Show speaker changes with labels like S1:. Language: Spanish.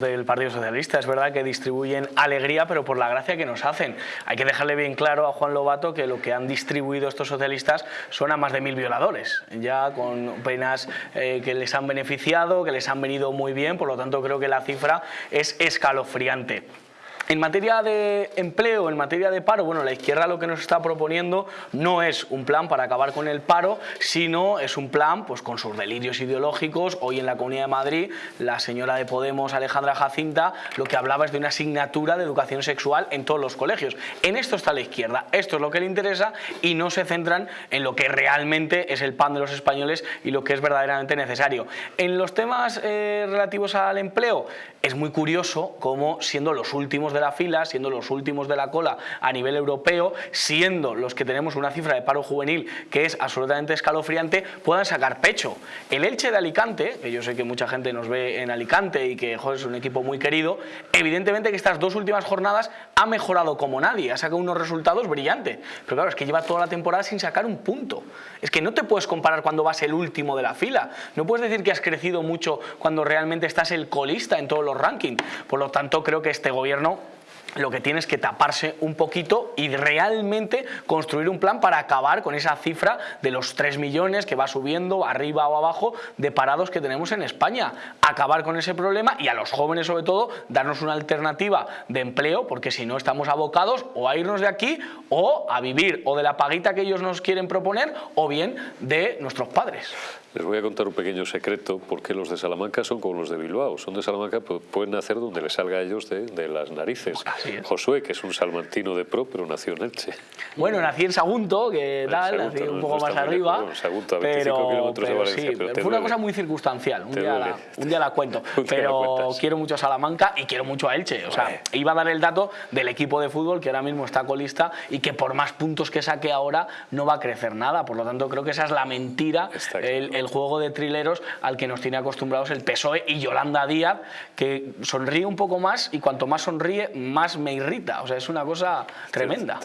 S1: del Partido Socialista. Es verdad que distribuyen alegría, pero por la gracia que nos hacen. Hay que dejarle bien claro a Juan Lobato que lo que han distribuido estos socialistas son a más de mil violadores, ya con penas eh, que les han beneficiado, que les han venido muy bien, por lo tanto creo que la cifra es escalofriante. En materia de empleo, en materia de paro, bueno, la izquierda lo que nos está proponiendo no es un plan para acabar con el paro, sino es un plan pues, con sus delirios ideológicos. Hoy en la Comunidad de Madrid, la señora de Podemos, Alejandra Jacinta, lo que hablaba es de una asignatura de educación sexual en todos los colegios. En esto está la izquierda, esto es lo que le interesa y no se centran en lo que realmente es el pan de los españoles y lo que es verdaderamente necesario. En los temas eh, relativos al empleo, es muy curioso cómo siendo los últimos de de la fila, siendo los últimos de la cola a nivel europeo, siendo los que tenemos una cifra de paro juvenil que es absolutamente escalofriante, puedan sacar pecho. El Elche de Alicante, que yo sé que mucha gente nos ve en Alicante y que es un equipo muy querido, evidentemente que estas dos últimas jornadas ha mejorado como nadie, ha sacado unos resultados brillantes. Pero claro, es que lleva toda la temporada sin sacar un punto. Es que no te puedes comparar cuando vas el último de la fila. No puedes decir que has crecido mucho cuando realmente estás el colista en todos los rankings. Por lo tanto, creo que este gobierno lo que tiene es que taparse un poquito y realmente construir un plan para acabar con esa cifra de los 3 millones que va subiendo arriba o abajo de parados que tenemos en España. Acabar con ese problema y a los jóvenes sobre todo darnos una alternativa de empleo porque si no estamos abocados o a irnos de aquí o a vivir o de la paguita que ellos nos quieren proponer o bien de nuestros padres.
S2: Les voy a contar un pequeño secreto porque los de Salamanca son como los de Bilbao. Son de Salamanca, pues pueden nacer donde les salga a ellos de, las narices. Josué, que es un salmantino de pro, pero nació en Elche.
S1: Bueno, nací en Sagunto, que tal, nací un poco más arriba.
S2: Sagunto, a 25 pero, kilómetros de Valencia.
S1: Sí, fue una cosa muy circunstancial, un día, la, un día, la, cuento. pero quiero mucho a Salamanca y quiero mucho a Elche. O sea, iba a dar el dato del equipo de fútbol que ahora mismo está colista y que por más puntos que saque ahora no va a crecer nada. Por lo tanto, creo que esa es la mentira, el, el juego de trileros al que nos tiene acostumbrados el PSOE y Yolanda Díaz, que sonríe un poco más y cuanto más sonríe, más me irrita. O sea, es una cosa tremenda.